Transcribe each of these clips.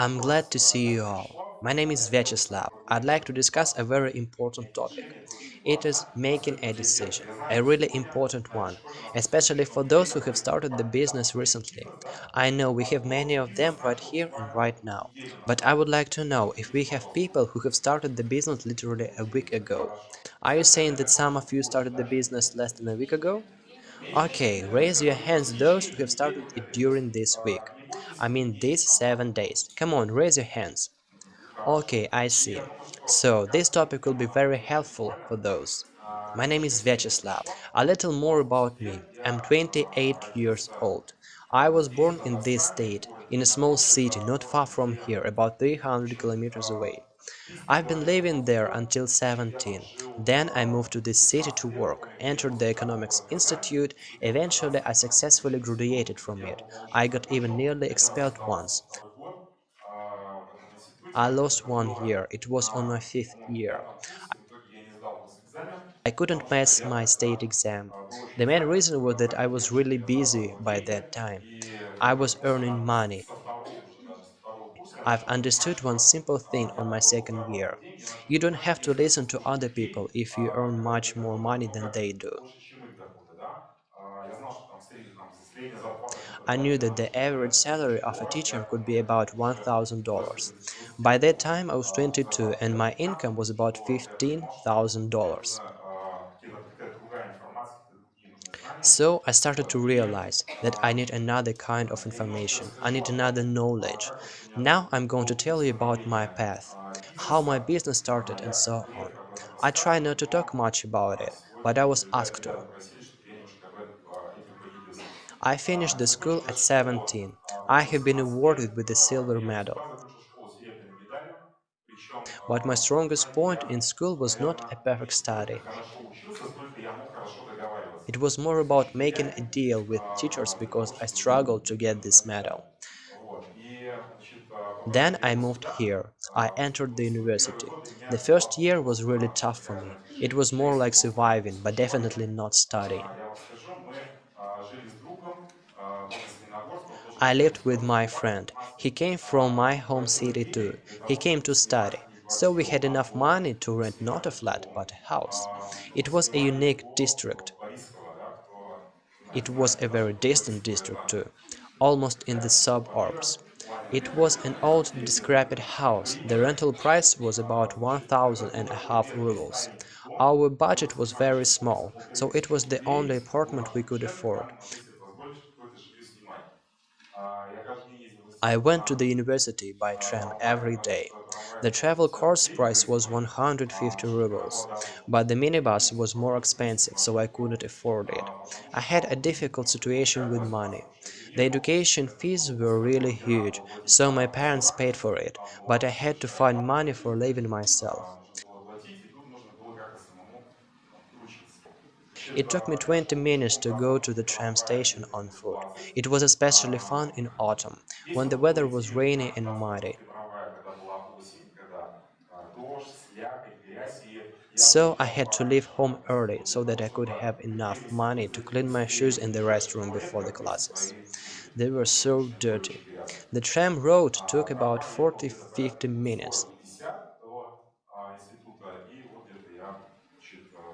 I'm glad to see you all. My name is Vyacheslav. I'd like to discuss a very important topic. It is making a decision, a really important one, especially for those who have started the business recently. I know we have many of them right here and right now, but I would like to know if we have people who have started the business literally a week ago. Are you saying that some of you started the business less than a week ago? Okay, raise your hands those who have started it during this week. I mean these 7 days. Come on, raise your hands. Okay, I see. So, this topic will be very helpful for those. My name is Vyacheslav. A little more about me. I'm 28 years old. I was born in this state, in a small city not far from here, about 300 kilometers away. I've been living there until 17. Then I moved to this city to work, entered the Economics Institute, eventually I successfully graduated from it. I got even nearly expelled once. I lost one year, it was on my fifth year. I couldn't pass my state exam. The main reason was that I was really busy by that time. I was earning money. I've understood one simple thing on my second year. You don't have to listen to other people if you earn much more money than they do. I knew that the average salary of a teacher could be about $1,000. By that time I was 22 and my income was about $15,000. So I started to realize that I need another kind of information, I need another knowledge. Now I'm going to tell you about my path, how my business started and so on. I try not to talk much about it, but I was asked to. I finished the school at 17. I have been awarded with the silver medal. But my strongest point in school was not a perfect study. It was more about making a deal with teachers because I struggled to get this medal. Then I moved here. I entered the university. The first year was really tough for me. It was more like surviving, but definitely not studying. I lived with my friend. He came from my home city too. He came to study. So we had enough money to rent not a flat, but a house. It was a unique district. It was a very distant district too, almost in the suburbs. It was an old, decrepit house. The rental price was about one thousand and a half rubles. Our budget was very small, so it was the only apartment we could afford. I went to the university by tram every day. The travel course price was 150 rubles, but the minibus was more expensive, so I couldn't afford it. I had a difficult situation with money. The education fees were really huge, so my parents paid for it, but I had to find money for living myself. It took me 20 minutes to go to the tram station on foot. It was especially fun in autumn, when the weather was rainy and muddy. So I had to leave home early so that I could have enough money to clean my shoes in the restroom before the classes. They were so dirty. The tram road took about 40-50 minutes.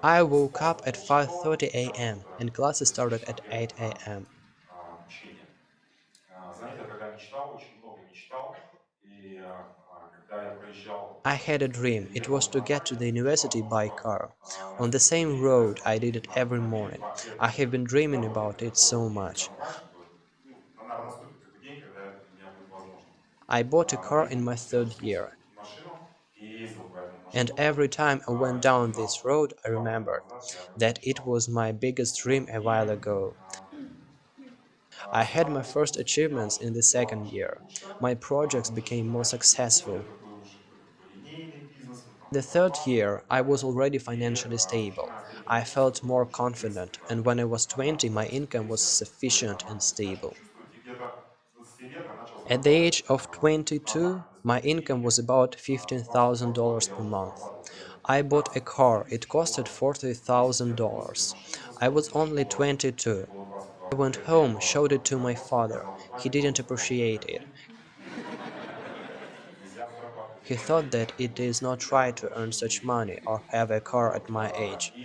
I woke up at 5.30 am and classes started at 8 am. I had a dream, it was to get to the university by car. On the same road I did it every morning. I have been dreaming about it so much. I bought a car in my third year. And every time I went down this road I remembered that it was my biggest dream a while ago. I had my first achievements in the second year. My projects became more successful. The third year, I was already financially stable. I felt more confident, and when I was 20, my income was sufficient and stable. At the age of 22, my income was about $15,000 per month. I bought a car, it costed $40,000. I was only 22. I went home, showed it to my father. He didn't appreciate it. He thought that it is not right to earn such money or have a car at my age.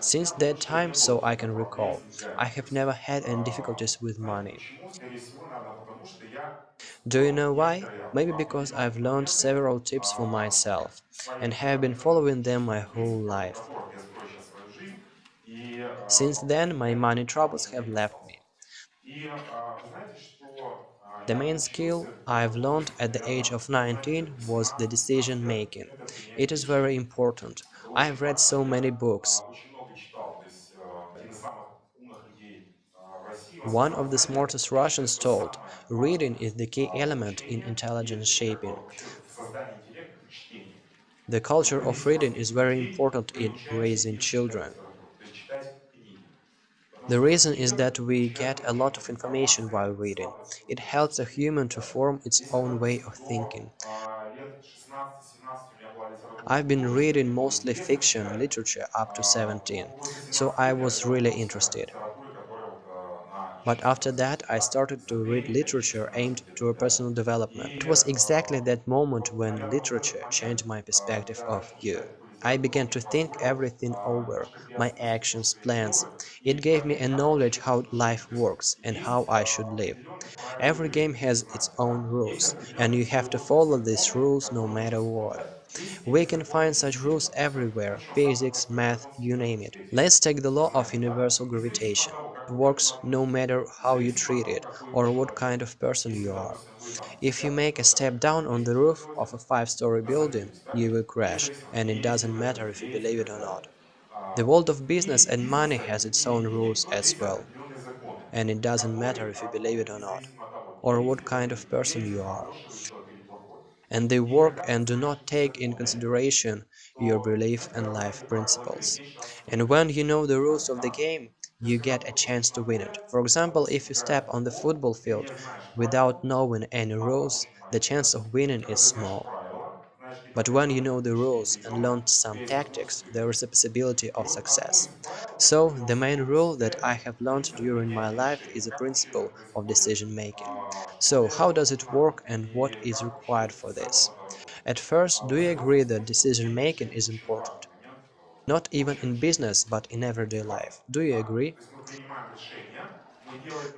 Since that time, so I can recall, I have never had any difficulties with money. Do you know why? Maybe because I've learned several tips for myself and have been following them my whole life. Since then, my money troubles have left me. The main skill I've learned at the age of 19 was the decision making. It is very important. I've read so many books. One of the smartest Russians told, reading is the key element in intelligence shaping. The culture of reading is very important in raising children. The reason is that we get a lot of information while reading. It helps a human to form its own way of thinking. I've been reading mostly fiction literature up to 17, so I was really interested. But after that, I started to read literature aimed to a personal development. It was exactly that moment when literature changed my perspective of you. I began to think everything over, my actions, plans. It gave me a knowledge how life works and how I should live. Every game has its own rules, and you have to follow these rules no matter what. We can find such rules everywhere, physics, math, you name it. Let's take the law of universal gravitation. It works no matter how you treat it or what kind of person you are. If you make a step down on the roof of a five-story building, you will crash, and it doesn't matter if you believe it or not. The world of business and money has its own rules as well, and it doesn't matter if you believe it or not, or what kind of person you are and they work and do not take in consideration your belief and life principles. And when you know the rules of the game, you get a chance to win it. For example, if you step on the football field without knowing any rules, the chance of winning is small. But when you know the rules and learn some tactics, there is a possibility of success. So, the main rule that I have learned during my life is the principle of decision making. So, how does it work and what is required for this? At first, do you agree that decision making is important? Not even in business, but in everyday life. Do you agree?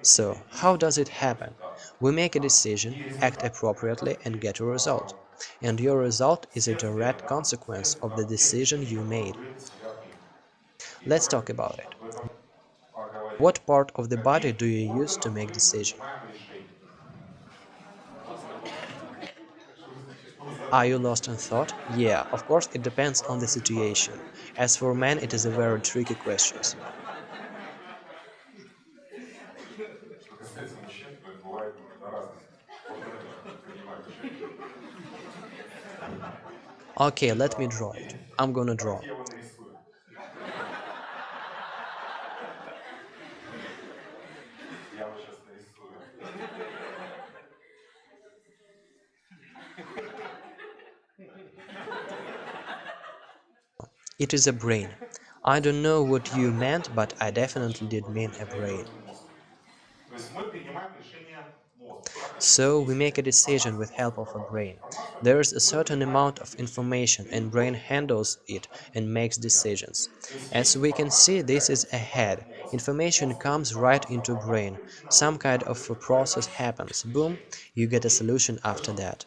So, how does it happen? We make a decision, act appropriately and get a result and your result is a direct consequence of the decision you made. Let's talk about it. What part of the body do you use to make decision? Are you lost in thought? Yeah, of course it depends on the situation. As for men, it is a very tricky question. Okay, let me draw it. I'm gonna draw. It is a brain. I don't know what you meant, but I definitely did mean a brain. So we make a decision with help of a brain. There is a certain amount of information and brain handles it and makes decisions. As we can see, this is a head. Information comes right into brain. Some kind of a process happens. Boom, you get a solution after that.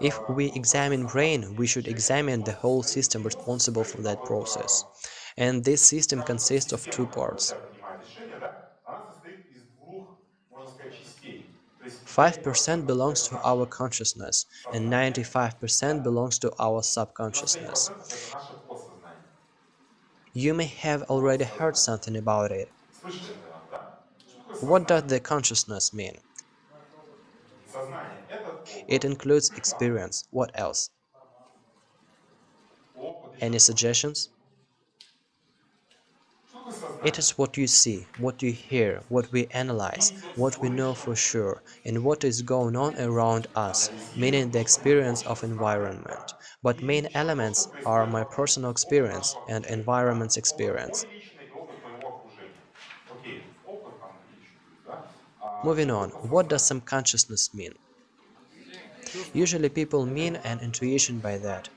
If we examine brain, we should examine the whole system responsible for that process. And this system consists of two parts. 5% belongs to our consciousness and 95% belongs to our subconsciousness. You may have already heard something about it. What does the consciousness mean? It includes experience. What else? Any suggestions? It is what you see, what you hear, what we analyze, what we know for sure, and what is going on around us, meaning the experience of environment. But main elements are my personal experience and environment's experience. Moving on, what does subconsciousness mean? Usually people mean an intuition by that.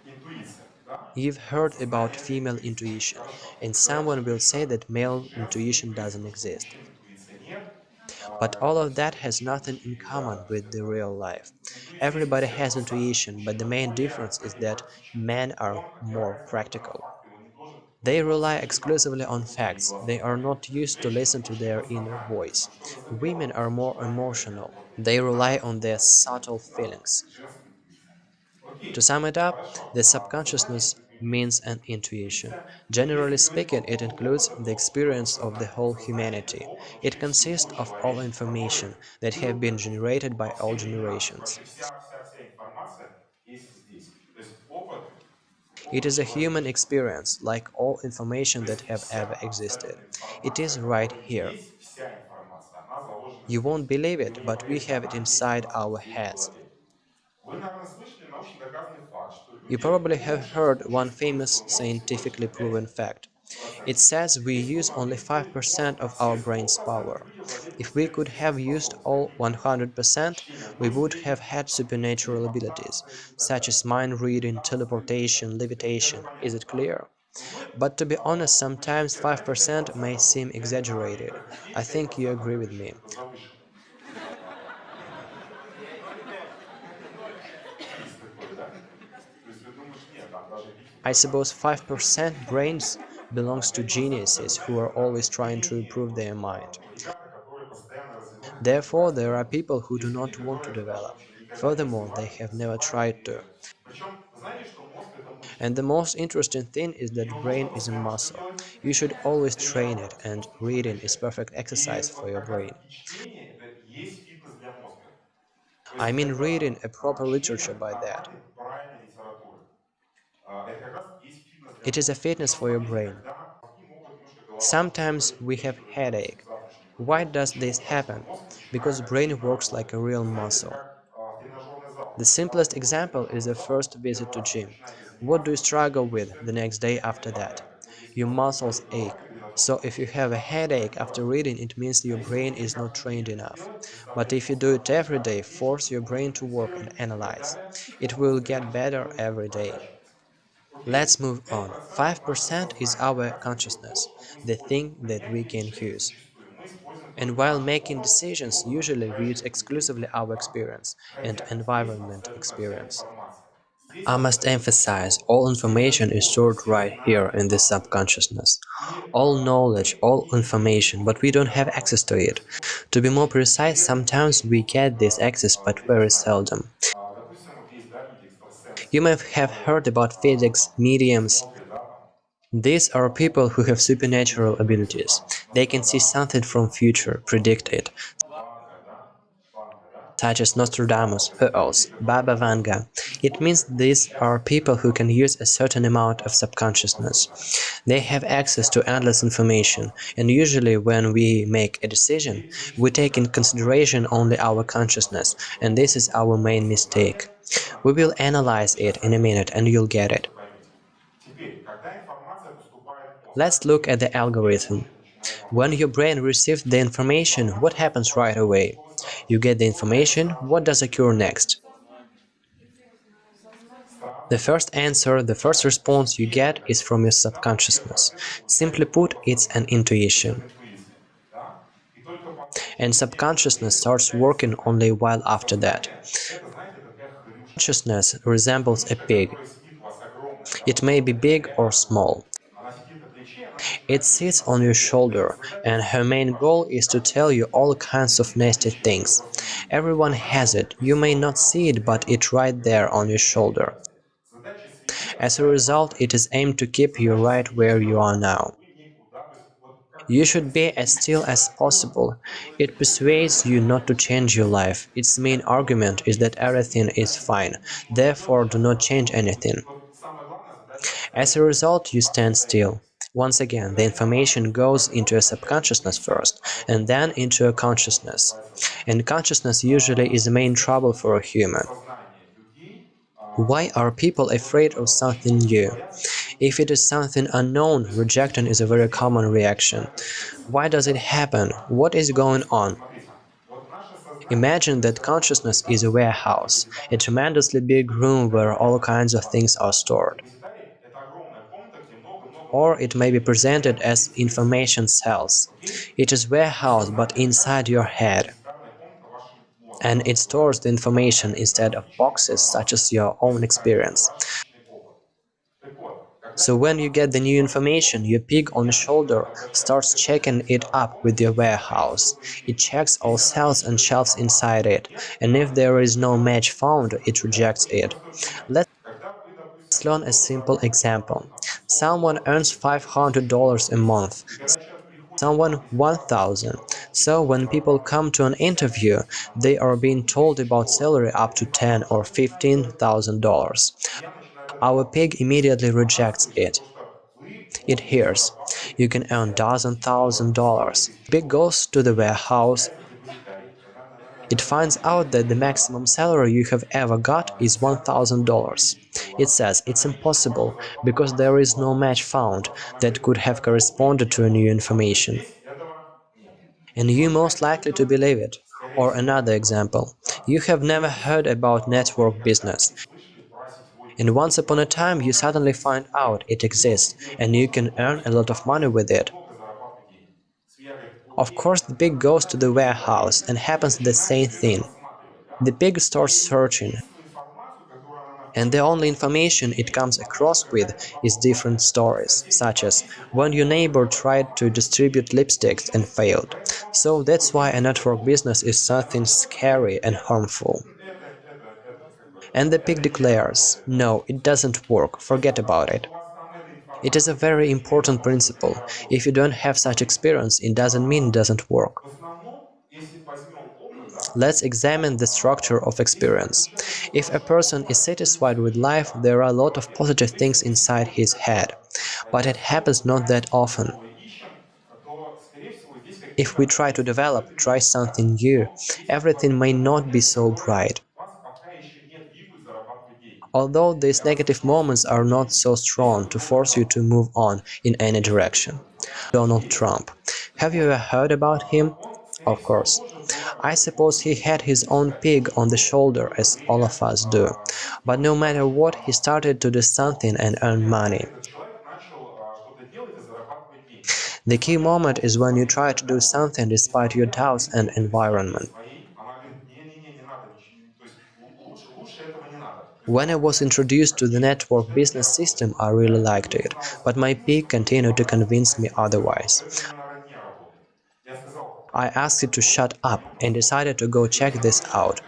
You've heard about female intuition, and someone will say that male intuition doesn't exist. But all of that has nothing in common with the real life. Everybody has intuition, but the main difference is that men are more practical. They rely exclusively on facts, they are not used to listen to their inner voice. Women are more emotional, they rely on their subtle feelings. To sum it up, the subconsciousness means an intuition. Generally speaking, it includes the experience of the whole humanity. It consists of all information that have been generated by all generations. It is a human experience, like all information that have ever existed. It is right here. You won't believe it, but we have it inside our heads. You probably have heard one famous scientifically proven fact. It says we use only 5% of our brain's power. If we could have used all 100%, we would have had supernatural abilities, such as mind reading, teleportation, levitation. Is it clear? But to be honest, sometimes 5% may seem exaggerated. I think you agree with me. I suppose 5% brains belongs to geniuses who are always trying to improve their mind. Therefore, there are people who do not want to develop. Furthermore, they have never tried to. And the most interesting thing is that brain is a muscle. You should always train it, and reading is perfect exercise for your brain. I mean reading a proper literature by that. It is a fitness for your brain. Sometimes we have headache. Why does this happen? Because brain works like a real muscle. The simplest example is the first visit to gym. What do you struggle with the next day after that? Your muscles ache. So if you have a headache after reading, it means your brain is not trained enough. But if you do it every day, force your brain to work and analyze. It will get better every day. Let's move on. 5% is our consciousness, the thing that we can use. And while making decisions, usually we use exclusively our experience and environment experience. I must emphasize, all information is stored right here in the subconsciousness. All knowledge, all information, but we don't have access to it. To be more precise, sometimes we get this access, but very seldom. You may have heard about physics, mediums. These are people who have supernatural abilities. They can see something from future, predict it, such as Nostradamus, who else, Baba Vanga. It means these are people who can use a certain amount of subconsciousness. They have access to endless information, and usually when we make a decision, we take in consideration only our consciousness, and this is our main mistake. We will analyze it in a minute and you'll get it. Let's look at the algorithm. When your brain receives the information, what happens right away? You get the information, what does occur next? The first answer, the first response you get is from your subconsciousness. Simply put, it's an intuition. And subconsciousness starts working only a while after that. Consciousness resembles a pig. It may be big or small. It sits on your shoulder, and her main goal is to tell you all kinds of nasty things. Everyone has it, you may not see it, but it's right there on your shoulder. As a result, it is aimed to keep you right where you are now. You should be as still as possible. It persuades you not to change your life. Its main argument is that everything is fine, therefore do not change anything. As a result, you stand still. Once again, the information goes into a subconsciousness first, and then into a consciousness. And consciousness usually is the main trouble for a human. Why are people afraid of something new? If it is something unknown, rejection is a very common reaction. Why does it happen? What is going on? Imagine that consciousness is a warehouse, a tremendously big room where all kinds of things are stored. Or it may be presented as information cells. It is warehouse but inside your head. And it stores the information instead of boxes such as your own experience. So when you get the new information, your pig on the shoulder starts checking it up with your warehouse. It checks all cells and shelves inside it, and if there is no match found, it rejects it. Let's learn a simple example. Someone earns $500 a month, someone 1000 so when people come to an interview they are being told about salary up to 10 or 15 thousand dollars our pig immediately rejects it. It hears, you can earn dozen thousand dollars. Pig goes to the warehouse. It finds out that the maximum salary you have ever got is $1,000. It says it's impossible, because there is no match found that could have corresponded to a new information. And you most likely to believe it. Or another example, you have never heard about network business and once upon a time you suddenly find out it exists and you can earn a lot of money with it. Of course the pig goes to the warehouse and happens the same thing. The pig starts searching, and the only information it comes across with is different stories, such as when your neighbor tried to distribute lipsticks and failed. So that's why a network business is something scary and harmful. And the pig declares, no, it doesn't work, forget about it. It is a very important principle. If you don't have such experience, it doesn't mean it doesn't work. Let's examine the structure of experience. If a person is satisfied with life, there are a lot of positive things inside his head. But it happens not that often. If we try to develop, try something new, everything may not be so bright. Although these negative moments are not so strong to force you to move on in any direction. Donald Trump. Have you ever heard about him? Of course. I suppose he had his own pig on the shoulder, as all of us do. But no matter what, he started to do something and earn money. The key moment is when you try to do something despite your doubts and environment. When I was introduced to the network business system, I really liked it, but my pig continued to convince me otherwise. I asked it to shut up and decided to go check this out.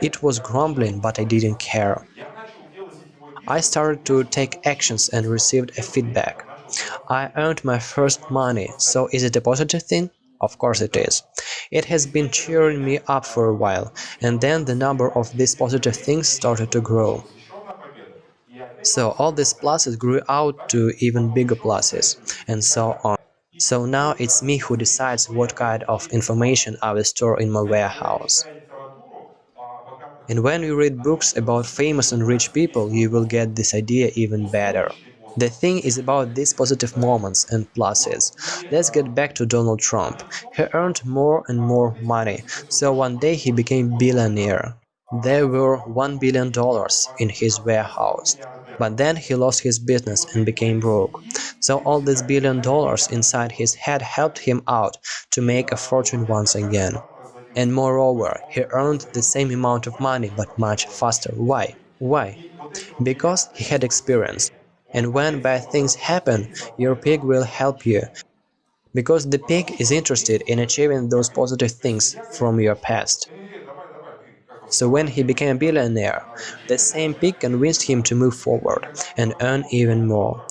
It was grumbling, but I didn't care. I started to take actions and received a feedback. I earned my first money, so is it a positive thing? Of course it is. It has been cheering me up for a while, and then the number of these positive things started to grow. So all these pluses grew out to even bigger pluses, and so on. So now it's me who decides what kind of information I will store in my warehouse. And when you read books about famous and rich people, you will get this idea even better. The thing is about these positive moments and pluses. Let's get back to Donald Trump. He earned more and more money, so one day he became billionaire. There were $1 billion in his warehouse. But then he lost his business and became broke. So all these billion dollars inside his head helped him out to make a fortune once again. And moreover, he earned the same amount of money but much faster. Why? Why? Because he had experience. And when bad things happen, your pig will help you. Because the pig is interested in achieving those positive things from your past. So when he became a billionaire, the same pig convinced him to move forward and earn even more.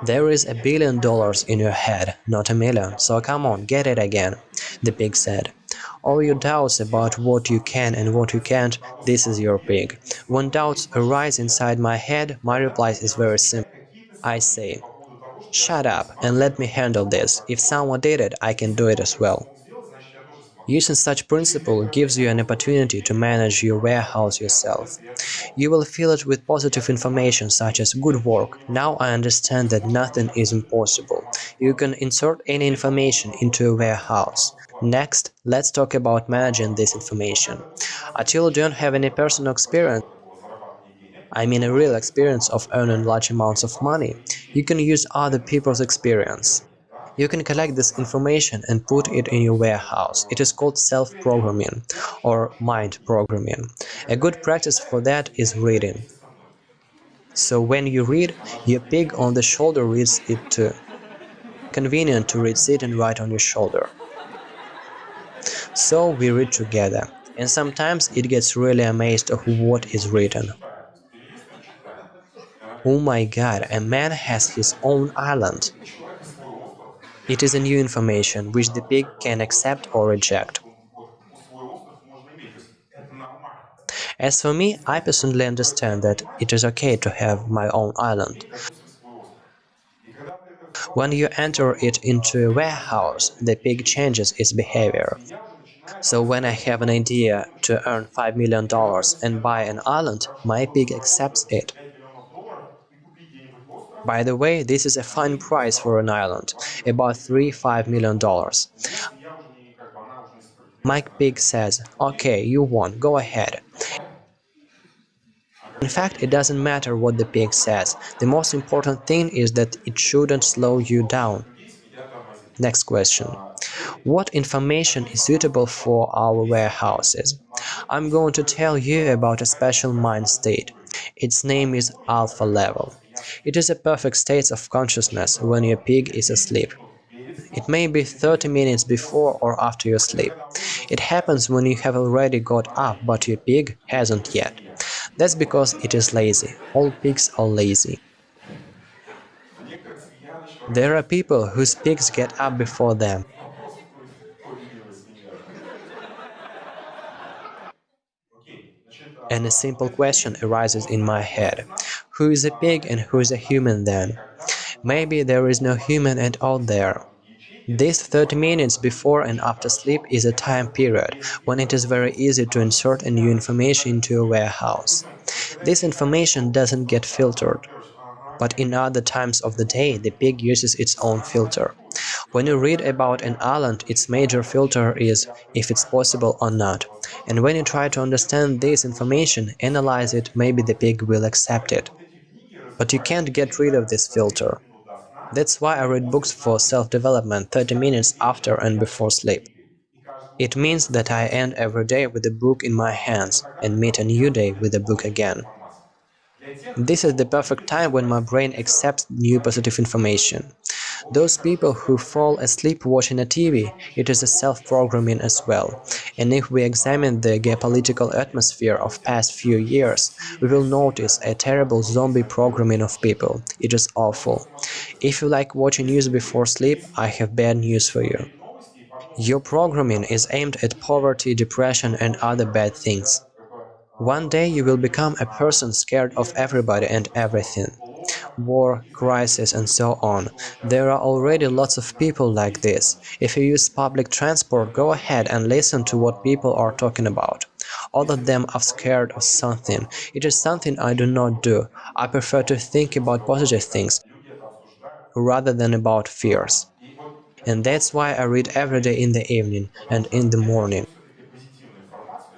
There is a billion dollars in your head, not a million, so come on, get it again, the pig said. All your doubts about what you can and what you can't, this is your pig. When doubts arise inside my head, my reply is very simple. I say, shut up and let me handle this. If someone did it, I can do it as well. Using such principle gives you an opportunity to manage your warehouse yourself. You will fill it with positive information such as good work, now I understand that nothing is impossible. You can insert any information into a warehouse. Next, let's talk about managing this information. Until you don't have any personal experience, I mean a real experience of earning large amounts of money, you can use other people's experience. You can collect this information and put it in your warehouse. It is called self-programming or mind programming. A good practice for that is reading. So when you read, your pig on the shoulder reads it too. Convenient to read sit and write on your shoulder. So we read together, and sometimes it gets really amazed of what is written. Oh my god, a man has his own island. It is a new information, which the pig can accept or reject. As for me, I personally understand that it is okay to have my own island. When you enter it into a warehouse, the pig changes its behavior. So when I have an idea to earn $5 million and buy an island, my pig accepts it. By the way, this is a fine price for an island, about 3-5 million dollars. Mike Pig says, okay, you won, go ahead. In fact, it doesn't matter what the pig says, the most important thing is that it shouldn't slow you down. Next question. What information is suitable for our warehouses? I'm going to tell you about a special mind state. Its name is alpha level. It is a perfect state of consciousness when your pig is asleep. It may be 30 minutes before or after your sleep. It happens when you have already got up but your pig hasn't yet. That's because it is lazy. All pigs are lazy. There are people whose pigs get up before them. And a simple question arises in my head. Who is a pig and who is a human then? Maybe there is no human at all there. This 30 minutes before and after sleep is a time period when it is very easy to insert a new information into a warehouse. This information doesn't get filtered, but in other times of the day the pig uses its own filter. When you read about an island, its major filter is if it's possible or not. And when you try to understand this information, analyze it, maybe the pig will accept it. But you can't get rid of this filter. That's why I read books for self-development 30 minutes after and before sleep. It means that I end every day with a book in my hands and meet a new day with a book again. This is the perfect time when my brain accepts new positive information. Those people who fall asleep watching a TV, it is a self-programming as well. And if we examine the geopolitical atmosphere of past few years, we will notice a terrible zombie programming of people. It is awful. If you like watching news before sleep, I have bad news for you. Your programming is aimed at poverty, depression and other bad things. One day you will become a person scared of everybody and everything. War, crisis and so on. There are already lots of people like this. If you use public transport, go ahead and listen to what people are talking about. All of them are scared of something. It is something I do not do. I prefer to think about positive things rather than about fears. And that's why I read every day in the evening and in the morning.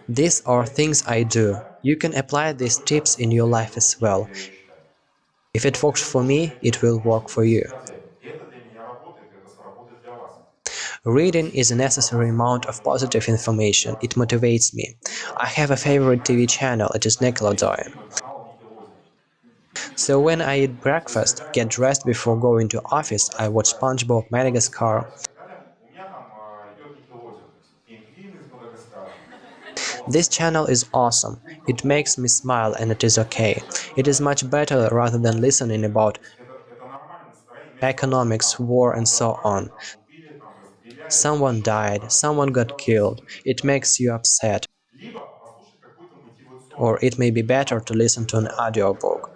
These are things I do. You can apply these tips in your life as well. If it works for me, it will work for you. Reading is a necessary amount of positive information, it motivates me. I have a favorite TV channel, it is Nickelodeon. So when I eat breakfast, get dressed before going to office, I watch SpongeBob, Madagascar, This channel is awesome, it makes me smile and it is okay. It is much better rather than listening about economics, war and so on. Someone died, someone got killed, it makes you upset. Or it may be better to listen to an audiobook.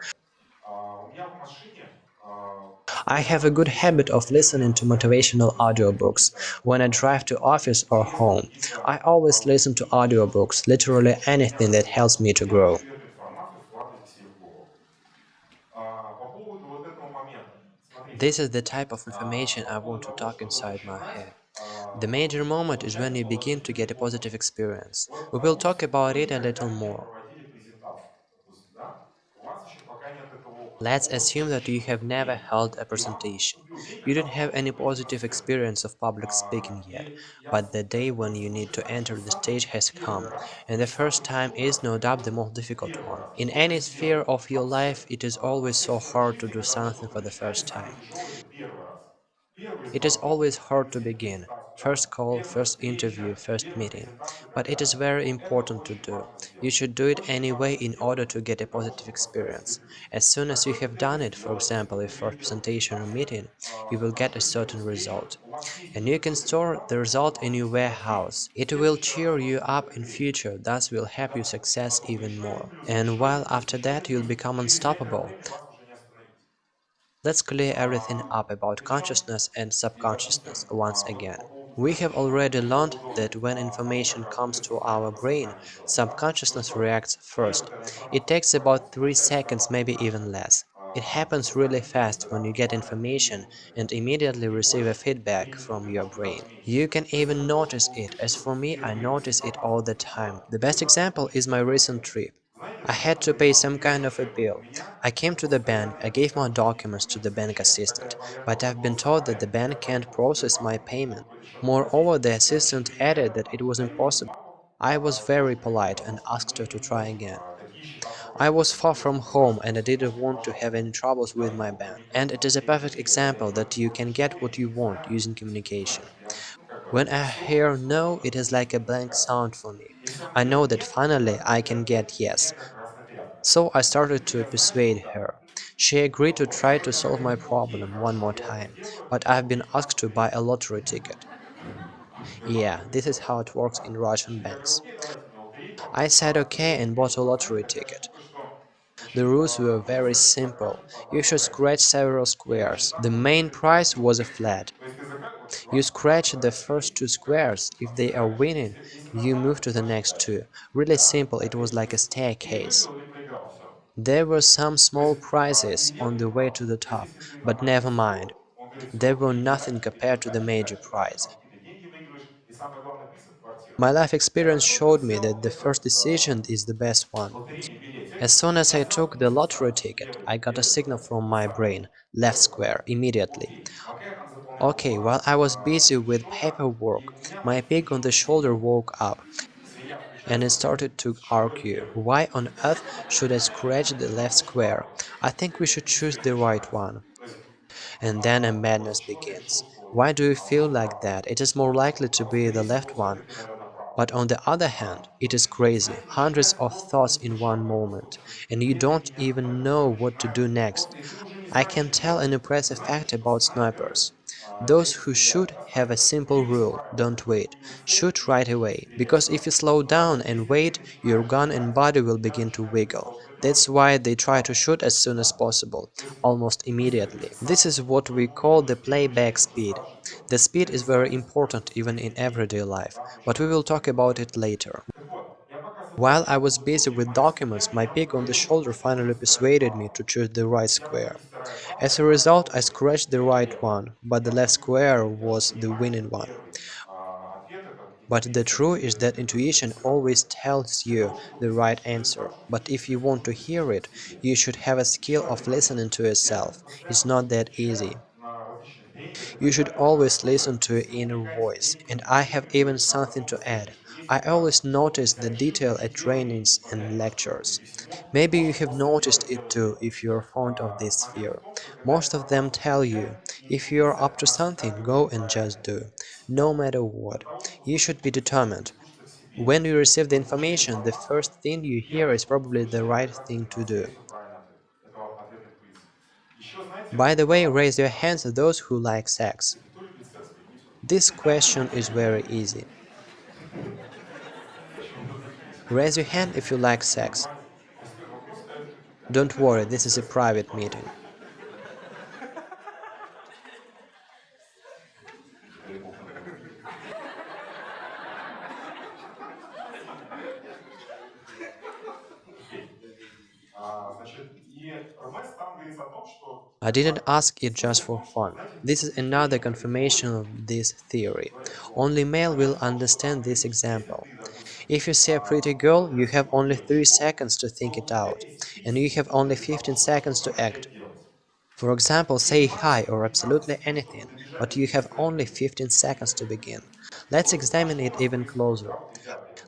I have a good habit of listening to motivational audiobooks when I drive to office or home. I always listen to audiobooks, literally anything that helps me to grow. This is the type of information I want to talk inside my head. The major moment is when you begin to get a positive experience. We will talk about it a little more. Let's assume that you have never held a presentation. You don't have any positive experience of public speaking yet, but the day when you need to enter the stage has come, and the first time is no doubt the most difficult one. In any sphere of your life, it is always so hard to do something for the first time. It is always hard to begin. First call, first interview, first meeting. But it is very important to do. You should do it anyway in order to get a positive experience. As soon as you have done it, for example, a first presentation or meeting, you will get a certain result. And you can store the result in your warehouse. It will cheer you up in future, thus will help you success even more. And while after that you'll become unstoppable, Let's clear everything up about consciousness and subconsciousness once again. We have already learned that when information comes to our brain, subconsciousness reacts first. It takes about 3 seconds, maybe even less. It happens really fast when you get information and immediately receive a feedback from your brain. You can even notice it, as for me I notice it all the time. The best example is my recent trip. I had to pay some kind of a bill. I came to the bank, I gave my documents to the bank assistant, but I've been told that the bank can't process my payment. Moreover, the assistant added that it was impossible. I was very polite and asked her to try again. I was far from home and I didn't want to have any troubles with my bank. And it is a perfect example that you can get what you want using communication. When I hear no, it is like a blank sound for me. I know that finally I can get yes. So I started to persuade her. She agreed to try to solve my problem one more time, but I've been asked to buy a lottery ticket. Yeah, this is how it works in Russian banks. I said okay and bought a lottery ticket. The rules were very simple. You should scratch several squares. The main prize was a flat. You scratch the first two squares, if they are winning, you move to the next two. Really simple, it was like a staircase. There were some small prizes on the way to the top, but never mind. They were nothing compared to the major prize. My life experience showed me that the first decision is the best one. As soon as I took the lottery ticket, I got a signal from my brain, left square, immediately. Okay, while I was busy with paperwork, my pig on the shoulder woke up and it started to argue. Why on earth should I scratch the left square? I think we should choose the right one. And then a madness begins. Why do you feel like that? It is more likely to be the left one. But on the other hand, it is crazy, hundreds of thoughts in one moment, and you don't even know what to do next. I can tell an impressive fact about snipers. Those who shoot have a simple rule, don't wait, shoot right away, because if you slow down and wait, your gun and body will begin to wiggle. That's why they try to shoot as soon as possible, almost immediately. This is what we call the playback speed. The speed is very important even in everyday life, but we will talk about it later. While I was busy with documents, my pig on the shoulder finally persuaded me to choose the right square. As a result, I scratched the right one, but the left square was the winning one. But the truth is that intuition always tells you the right answer, but if you want to hear it, you should have a skill of listening to yourself. It's not that easy. You should always listen to your inner voice, and I have even something to add. I always notice the detail at trainings and lectures. Maybe you have noticed it too if you are fond of this sphere. Most of them tell you, if you are up to something, go and just do, no matter what. You should be determined. When you receive the information, the first thing you hear is probably the right thing to do. By the way, raise your hands those who like sex. This question is very easy. Raise your hand if you like sex. Don't worry, this is a private meeting. I didn't ask it just for fun. This is another confirmation of this theory. Only male will understand this example. If you see a pretty girl, you have only 3 seconds to think it out, and you have only 15 seconds to act. For example, say hi or absolutely anything, but you have only 15 seconds to begin. Let's examine it even closer.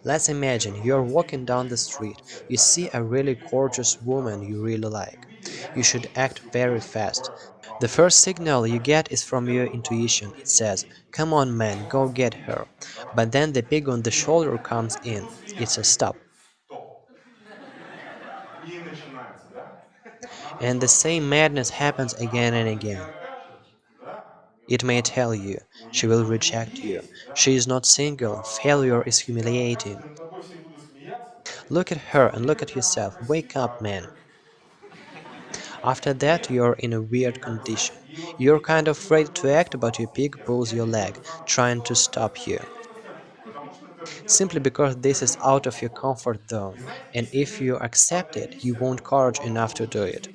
Let's imagine you're walking down the street, you see a really gorgeous woman you really like. You should act very fast. The first signal you get is from your intuition. It says, come on man, go get her. But then the pig on the shoulder comes in. It's a stop. And the same madness happens again and again. It may tell you, she will reject you, she is not single, failure is humiliating. Look at her and look at yourself, wake up man. After that you're in a weird condition. You're kind of afraid to act but your pig pulls your leg, trying to stop you. Simply because this is out of your comfort zone, and if you accept it, you won't courage enough to do it.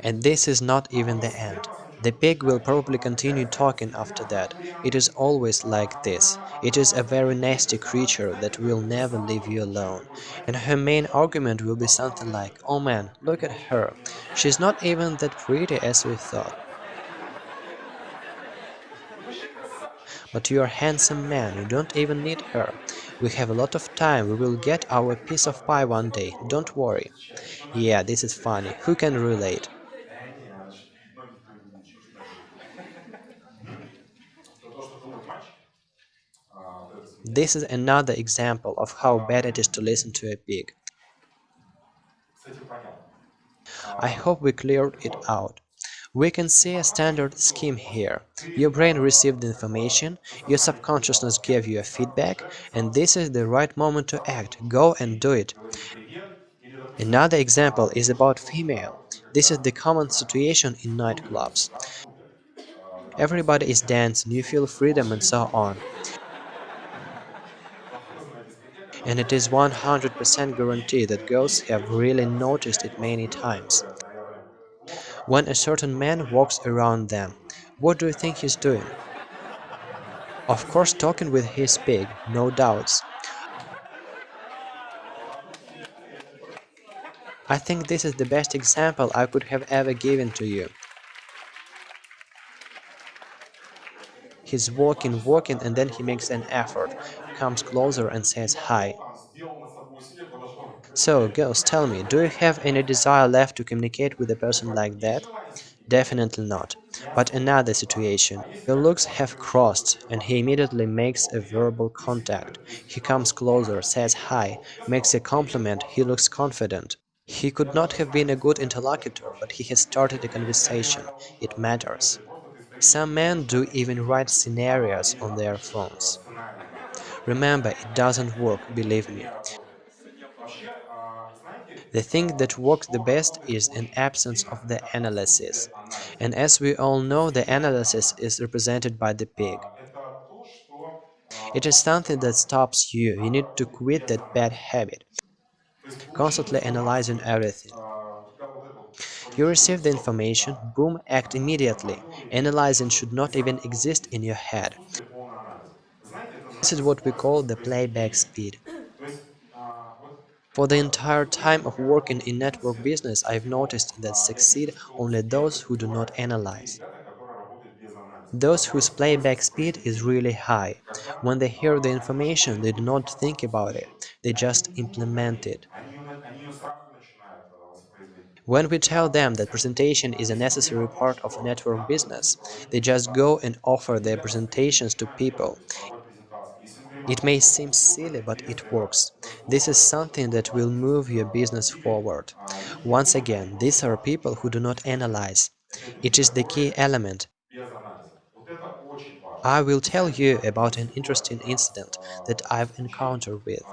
And this is not even the end. The pig will probably continue talking after that. It is always like this. It is a very nasty creature that will never leave you alone. And her main argument will be something like, oh man, look at her. She's not even that pretty as we thought. But you're a handsome man, you don't even need her. We have a lot of time, we will get our piece of pie one day, don't worry. Yeah, this is funny, who can relate? This is another example of how bad it is to listen to a pig. I hope we cleared it out. We can see a standard scheme here. Your brain received information, your subconsciousness gave you a feedback, and this is the right moment to act, go and do it. Another example is about female. This is the common situation in nightclubs. Everybody is dancing, you feel freedom and so on and it is 100% guarantee that girls have really noticed it many times. When a certain man walks around them, what do you think he's doing? Of course talking with his pig, no doubts. I think this is the best example I could have ever given to you. He's walking, walking, and then he makes an effort comes closer and says hi. So, girls, tell me, do you have any desire left to communicate with a person like that? Definitely not. But another situation. Your looks have crossed, and he immediately makes a verbal contact. He comes closer, says hi, makes a compliment, he looks confident. He could not have been a good interlocutor, but he has started a conversation. It matters. Some men do even write scenarios on their phones. Remember, it doesn't work, believe me. The thing that works the best is an absence of the analysis. And as we all know, the analysis is represented by the pig. It is something that stops you. You need to quit that bad habit, constantly analyzing everything. You receive the information, boom, act immediately. Analyzing should not even exist in your head. This is what we call the playback speed. For the entire time of working in network business, I've noticed that succeed only those who do not analyze. Those whose playback speed is really high. When they hear the information, they do not think about it, they just implement it. When we tell them that presentation is a necessary part of network business, they just go and offer their presentations to people. It may seem silly, but it works. This is something that will move your business forward. Once again, these are people who do not analyze. It is the key element. I will tell you about an interesting incident that I've encountered with.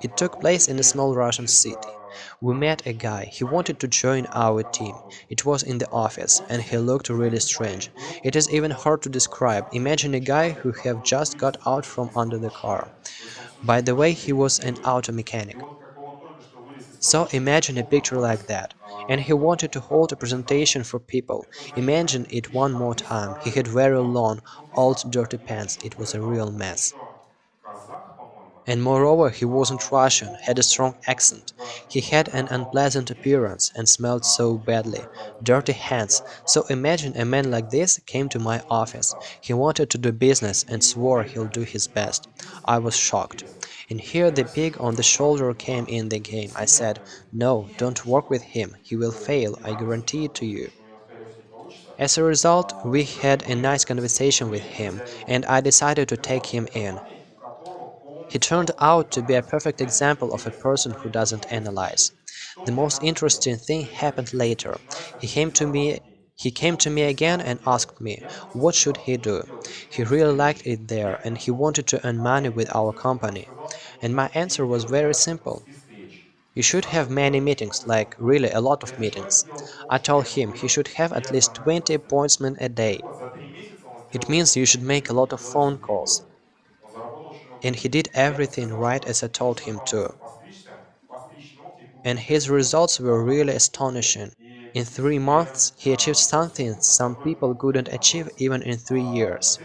It took place in a small Russian city. We met a guy, he wanted to join our team. It was in the office, and he looked really strange. It is even hard to describe. Imagine a guy who have just got out from under the car. By the way, he was an auto mechanic. So imagine a picture like that. And he wanted to hold a presentation for people. Imagine it one more time. He had very long, old dirty pants. It was a real mess. And moreover, he wasn't Russian, had a strong accent. He had an unpleasant appearance and smelled so badly. Dirty hands. So imagine a man like this came to my office. He wanted to do business and swore he'll do his best. I was shocked. And here the pig on the shoulder came in the game. I said, no, don't work with him. He will fail, I guarantee it to you. As a result, we had a nice conversation with him, and I decided to take him in. He turned out to be a perfect example of a person who doesn't analyze. The most interesting thing happened later. He came to me he came to me again and asked me, what should he do? He really liked it there and he wanted to earn money with our company. And my answer was very simple. You should have many meetings, like really a lot of meetings. I told him he should have at least 20 appointments a day. It means you should make a lot of phone calls. And he did everything right as I told him to. And his results were really astonishing. In three months, he achieved something some people couldn't achieve even in three years.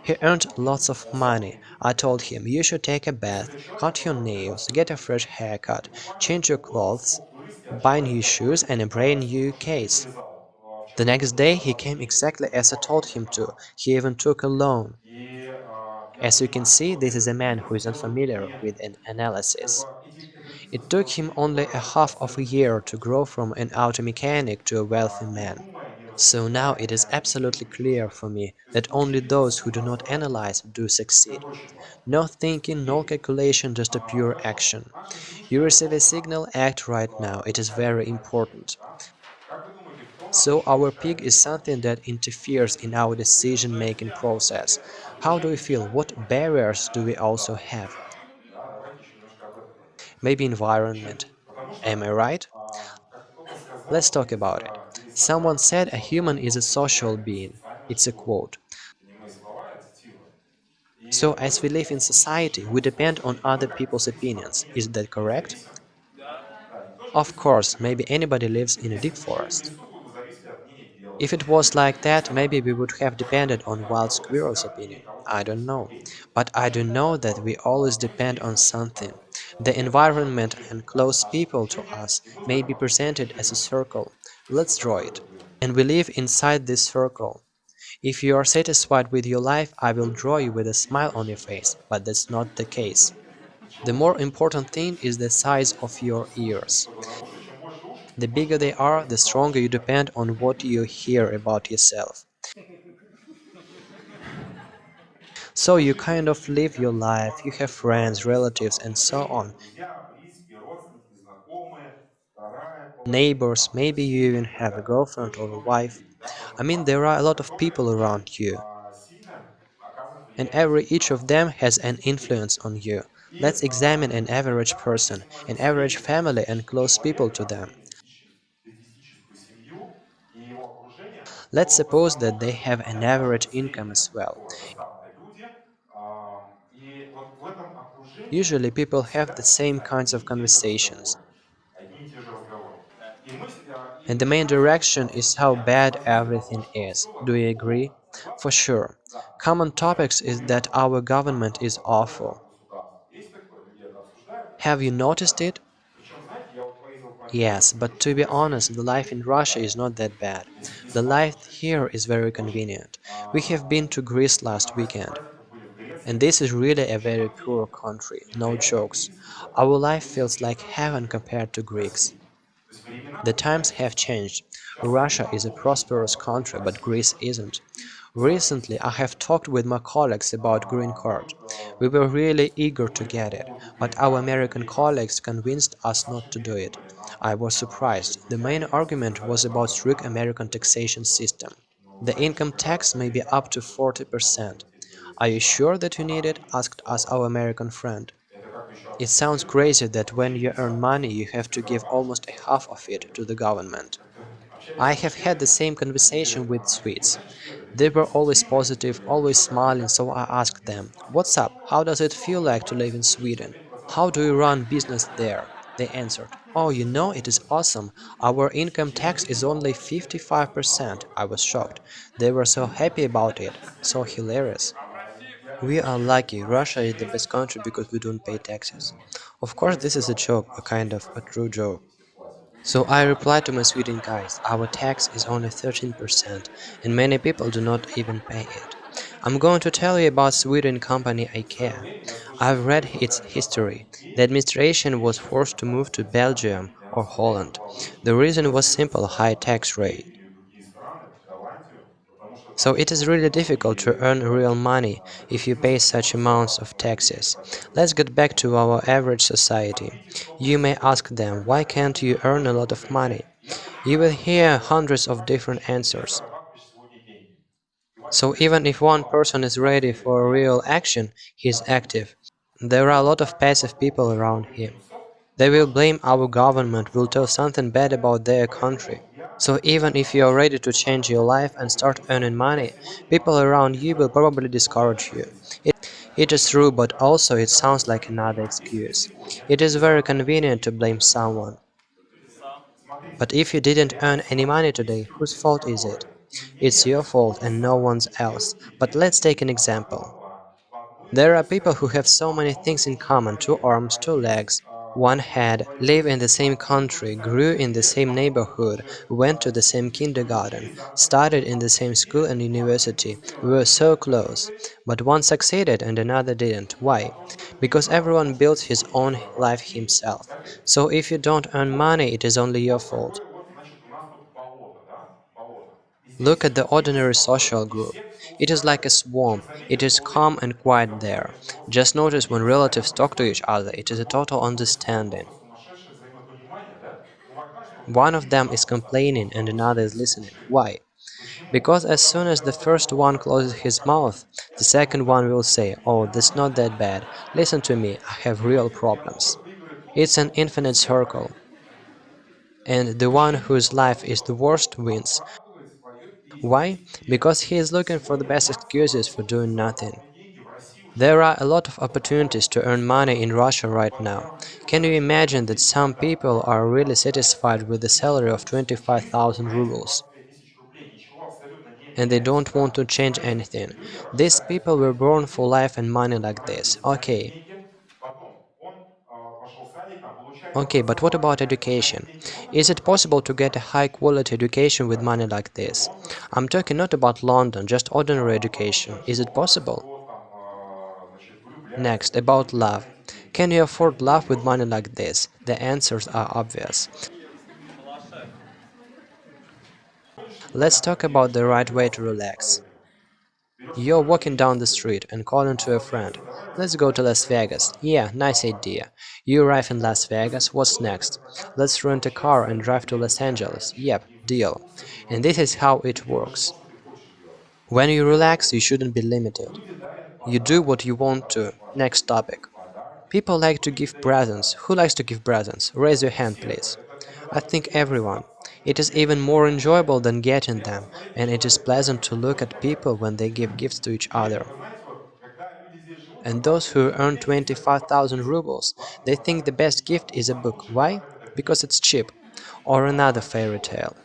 He earned lots of money. I told him, you should take a bath, cut your nails, get a fresh haircut, change your clothes, buy new shoes and a brand new case. The next day he came exactly as I told him to, he even took a loan. As you can see, this is a man who is unfamiliar with an analysis. It took him only a half of a year to grow from an auto mechanic to a wealthy man. So now it is absolutely clear for me that only those who do not analyze do succeed. No thinking, no calculation, just a pure action. You receive a signal, act right now, it is very important. So our pig is something that interferes in our decision-making process. How do we feel? What barriers do we also have? Maybe environment. Am I right? Let's talk about it. Someone said a human is a social being. It's a quote. So as we live in society, we depend on other people's opinions. Is that correct? Of course, maybe anybody lives in a deep forest. If it was like that, maybe we would have depended on wild squirrel's opinion. I don't know. But I do know that we always depend on something. The environment and close people to us may be presented as a circle. Let's draw it. And we live inside this circle. If you are satisfied with your life, I will draw you with a smile on your face, but that's not the case. The more important thing is the size of your ears. The bigger they are, the stronger you depend on what you hear about yourself. So you kind of live your life, you have friends, relatives and so on. Neighbors, maybe you even have a girlfriend or a wife. I mean, there are a lot of people around you. And every each of them has an influence on you. Let's examine an average person, an average family and close people to them. Let's suppose that they have an average income as well. Usually people have the same kinds of conversations. And the main direction is how bad everything is. Do you agree? For sure. Common topics is that our government is awful. Have you noticed it? Yes, but to be honest, the life in Russia is not that bad. The life here is very convenient. We have been to Greece last weekend. And this is really a very poor country, no jokes. Our life feels like heaven compared to Greeks. The times have changed. Russia is a prosperous country, but Greece isn't. Recently, I have talked with my colleagues about green card. We were really eager to get it, but our American colleagues convinced us not to do it. I was surprised. The main argument was about strict American taxation system. The income tax may be up to 40%. Are you sure that you need it? asked us our American friend. It sounds crazy that when you earn money you have to give almost a half of it to the government. I have had the same conversation with Swedes. They were always positive, always smiling, so I asked them, What's up? How does it feel like to live in Sweden? How do you run business there? They answered, Oh, you know, it is awesome. Our income tax is only 55%. I was shocked. They were so happy about it. So hilarious. We are lucky. Russia is the best country because we don't pay taxes. Of course, this is a joke, a kind of a true joke. So I replied to my Sweden guys, our tax is only 13% and many people do not even pay it. I'm going to tell you about Sweden company IKEA. I've read its history. The administration was forced to move to Belgium or Holland. The reason was simple high tax rate. So it is really difficult to earn real money if you pay such amounts of taxes. Let's get back to our average society. You may ask them, why can't you earn a lot of money? You will hear hundreds of different answers. So even if one person is ready for real action, he is active. There are a lot of passive people around here. They will blame our government, will tell something bad about their country. So even if you are ready to change your life and start earning money, people around you will probably discourage you. It, it is true, but also it sounds like another excuse. It is very convenient to blame someone. But if you didn't earn any money today, whose fault is it? It's your fault and no one's else. But let's take an example. There are people who have so many things in common, two arms, two legs, one had lived in the same country, grew in the same neighborhood, went to the same kindergarten, studied in the same school and university, we were so close. But one succeeded and another didn't. Why? Because everyone builds his own life himself. So if you don't earn money, it is only your fault. Look at the ordinary social group. It is like a swamp, it is calm and quiet there. Just notice when relatives talk to each other, it is a total understanding. One of them is complaining and another is listening. Why? Because as soon as the first one closes his mouth, the second one will say, oh, that's not that bad, listen to me, I have real problems. It's an infinite circle. And the one whose life is the worst wins, why? Because he is looking for the best excuses for doing nothing. There are a lot of opportunities to earn money in Russia right now. Can you imagine that some people are really satisfied with the salary of 25,000 rubles? And they don't want to change anything. These people were born for life and money like this. Okay, Okay, but what about education? Is it possible to get a high-quality education with money like this? I'm talking not about London, just ordinary education. Is it possible? Next, about love. Can you afford love with money like this? The answers are obvious. Let's talk about the right way to relax. You're walking down the street and calling to a friend. Let's go to Las Vegas. Yeah, nice idea. You arrive in Las Vegas, what's next? Let's rent a car and drive to Los Angeles. Yep, deal. And this is how it works. When you relax, you shouldn't be limited. You do what you want to. Next topic. People like to give presents. Who likes to give presents? Raise your hand, please. I think everyone. It is even more enjoyable than getting them, and it is pleasant to look at people when they give gifts to each other. And those who earn 25,000 rubles, they think the best gift is a book. Why? Because it's cheap. Or another fairy tale.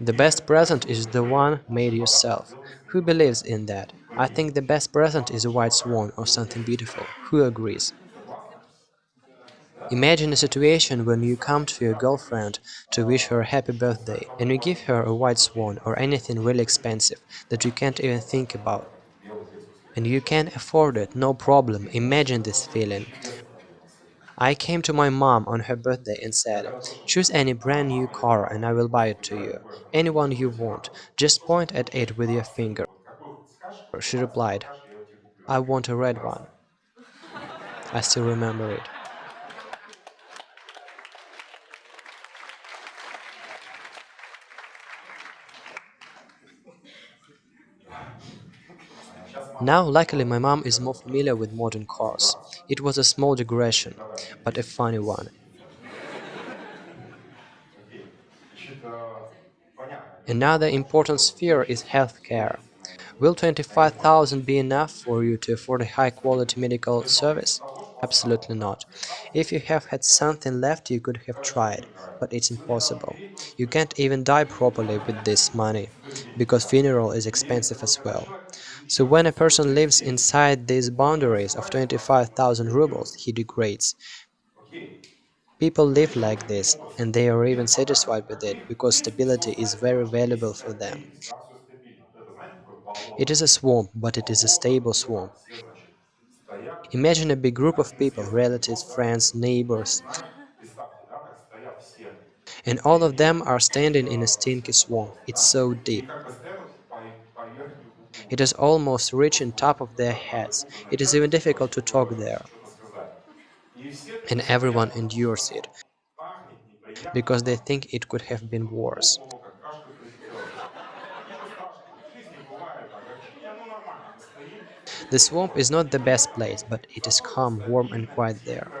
The best present is the one made yourself. Who believes in that? I think the best present is a white swan or something beautiful. Who agrees? Imagine a situation when you come to your girlfriend to wish her a happy birthday, and you give her a white swan or anything really expensive that you can't even think about. And you can afford it, no problem, imagine this feeling. I came to my mom on her birthday and said, choose any brand new car and I will buy it to you, anyone you want, just point at it with your finger. She replied, I want a red one. I still remember it. Now, luckily, my mom is more familiar with modern cars. It was a small digression, but a funny one. Another important sphere is healthcare. Will 25,000 be enough for you to afford a high-quality medical service? Absolutely not. If you have had something left, you could have tried, but it's impossible. You can't even die properly with this money, because funeral is expensive as well. So when a person lives inside these boundaries of 25,000 rubles, he degrades. People live like this, and they are even satisfied with it, because stability is very valuable for them. It is a swamp, but it is a stable swamp. Imagine a big group of people, relatives, friends, neighbors, and all of them are standing in a stinky swamp. It's so deep. It is almost reaching top of their heads. It is even difficult to talk there. And everyone endures it, because they think it could have been worse. The swamp is not the best place, but it is calm, warm and quiet there.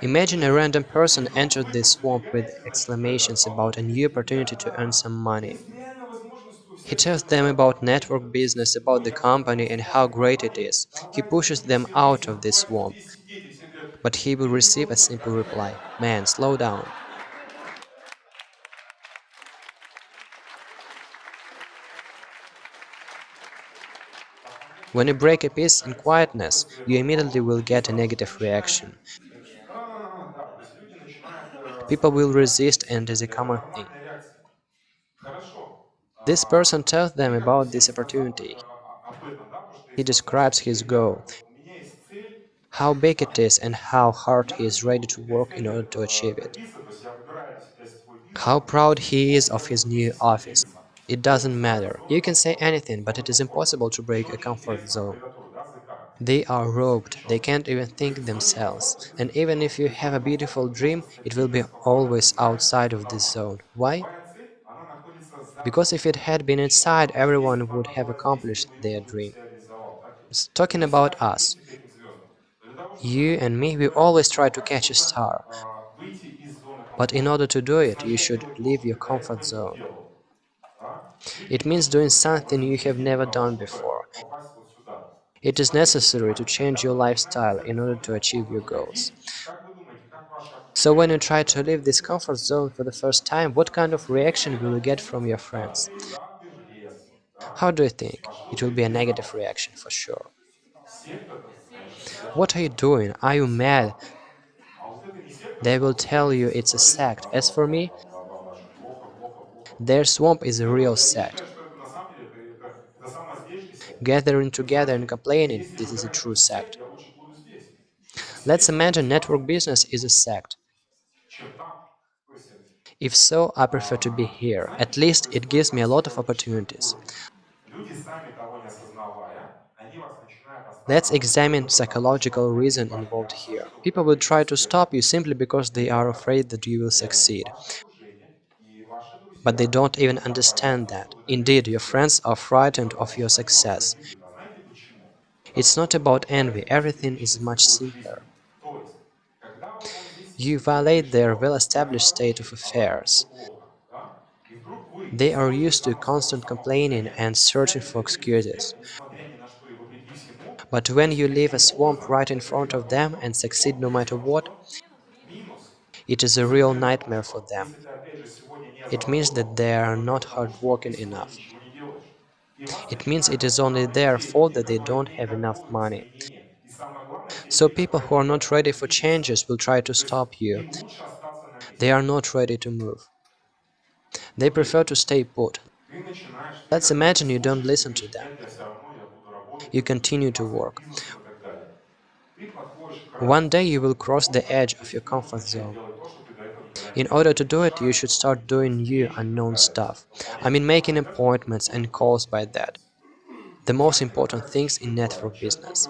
Imagine a random person entered this swamp with exclamations about a new opportunity to earn some money. He tells them about network business, about the company and how great it is. He pushes them out of this swamp. But he will receive a simple reply, man, slow down. When you break a peace in quietness, you immediately will get a negative reaction. People will resist and is a common thing. This person tells them about this opportunity. He describes his goal, how big it is and how hard he is ready to work in order to achieve it. How proud he is of his new office. It doesn't matter. You can say anything, but it is impossible to break a comfort zone. They are roped, they can't even think themselves. And even if you have a beautiful dream, it will be always outside of this zone. Why? Because if it had been inside, everyone would have accomplished their dream. It's Talking about us, you and me, we always try to catch a star. But in order to do it, you should leave your comfort zone. It means doing something you have never done before. It is necessary to change your lifestyle in order to achieve your goals. So when you try to leave this comfort zone for the first time, what kind of reaction will you get from your friends? How do you think? It will be a negative reaction for sure. What are you doing? Are you mad? They will tell you it's a sect. As for me, their swamp is a real sect. Gathering together and complaining, this is a true sect. Let's imagine network business is a sect. If so, I prefer to be here. At least it gives me a lot of opportunities. Let's examine psychological reason involved here. People will try to stop you simply because they are afraid that you will succeed. But they don't even understand that. Indeed, your friends are frightened of your success. It's not about envy, everything is much simpler. You violate their well-established state of affairs. They are used to constant complaining and searching for excuses. But when you leave a swamp right in front of them and succeed no matter what, it is a real nightmare for them. It means that they are not hardworking enough. It means it is only their fault that they don't have enough money. So people who are not ready for changes will try to stop you. They are not ready to move. They prefer to stay put. Let's imagine you don't listen to them. You continue to work. One day you will cross the edge of your comfort zone. In order to do it, you should start doing new, unknown stuff. I mean making appointments and calls by that. The most important things in network business.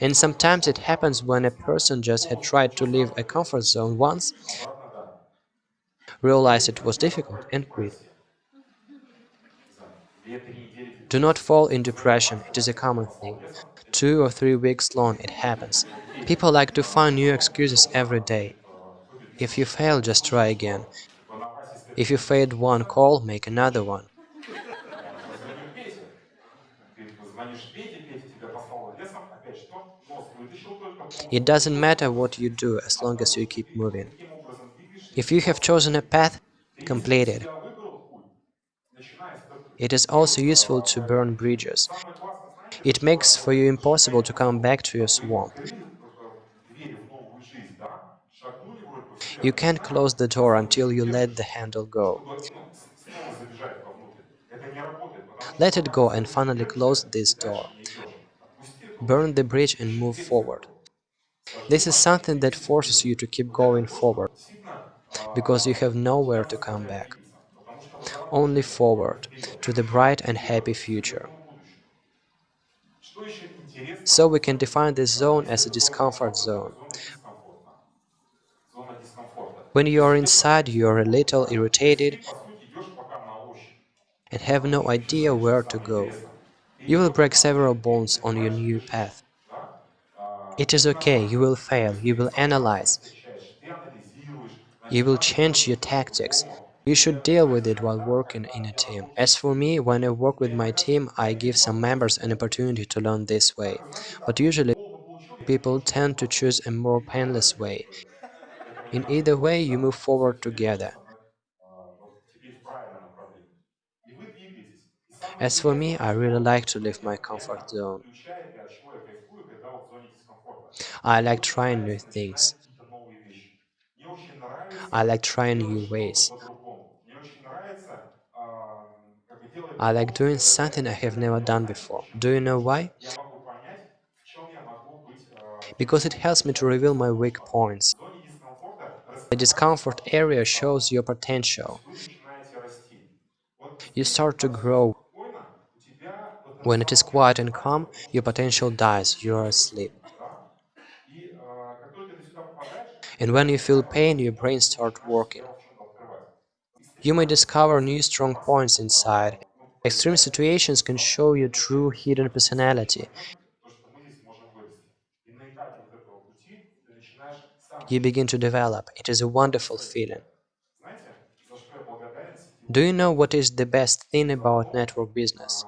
And sometimes it happens when a person just had tried to leave a comfort zone once, realized it was difficult and quit. Do not fall in depression, it is a common thing. Two or three weeks long it happens. People like to find new excuses every day. If you fail, just try again. If you failed one call, make another one. It doesn't matter what you do, as long as you keep moving. If you have chosen a path, complete it. It is also useful to burn bridges. It makes for you impossible to come back to your swamp. You can't close the door until you let the handle go. Let it go and finally close this door. Burn the bridge and move forward. This is something that forces you to keep going forward, because you have nowhere to come back. Only forward, to the bright and happy future. So we can define this zone as a discomfort zone. When you are inside, you are a little irritated and have no idea where to go. You will break several bones on your new path. It is okay, you will fail, you will analyze, you will change your tactics. You should deal with it while working in a team. As for me, when I work with my team, I give some members an opportunity to learn this way. But usually people tend to choose a more painless way. In either way, you move forward together. As for me, I really like to leave my comfort zone. I like trying new things. I like trying new ways. I like doing something I have never done before. Do you know why? Because it helps me to reveal my weak points. The discomfort area shows your potential. You start to grow. When it is quiet and calm, your potential dies, you are asleep. And when you feel pain, your brain starts working. You may discover new strong points inside. Extreme situations can show your true hidden personality. You begin to develop. It is a wonderful feeling. Do you know what is the best thing about network business?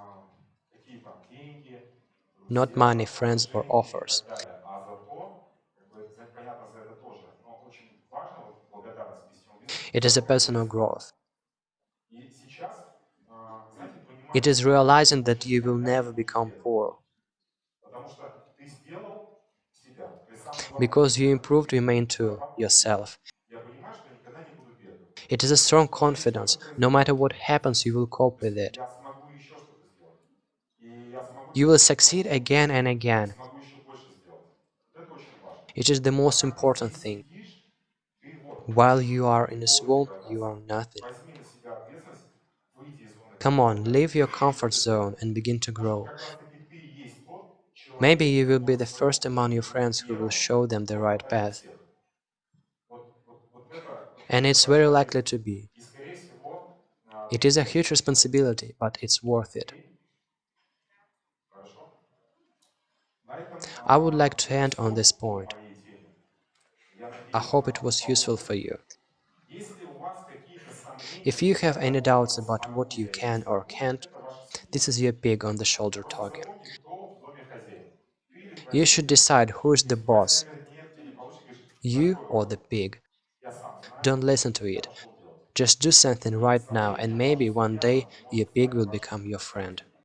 Not money, friends or offers. It is a personal growth. It is realizing that you will never become poor. because you improved remain to yourself. It is a strong confidence, no matter what happens you will cope with it. You will succeed again and again. It is the most important thing. While you are in a swamp, you are nothing. Come on, leave your comfort zone and begin to grow. Maybe you will be the first among your friends who will show them the right path. And it's very likely to be. It is a huge responsibility, but it's worth it. I would like to end on this point. I hope it was useful for you. If you have any doubts about what you can or can't, this is your pig on the shoulder talking. You should decide who is the boss, you or the pig. Don't listen to it. Just do something right now and maybe one day your pig will become your friend.